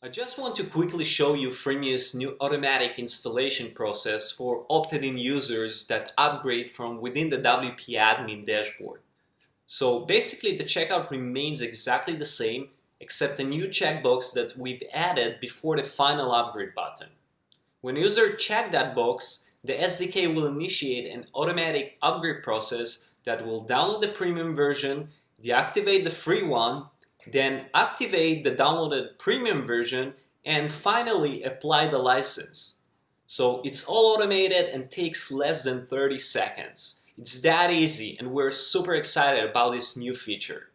I just want to quickly show you Freemius' new automatic installation process for opted-in users that upgrade from within the WP admin dashboard. So basically the checkout remains exactly the same except a new checkbox that we've added before the final upgrade button. When a user check that box, the SDK will initiate an automatic upgrade process that will download the premium version, deactivate the free one, then activate the downloaded premium version and finally apply the license. So it's all automated and takes less than 30 seconds. It's that easy and we're super excited about this new feature.